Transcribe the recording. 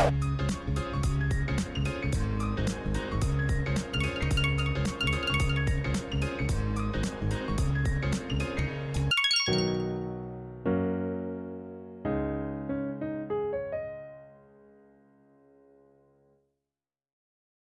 you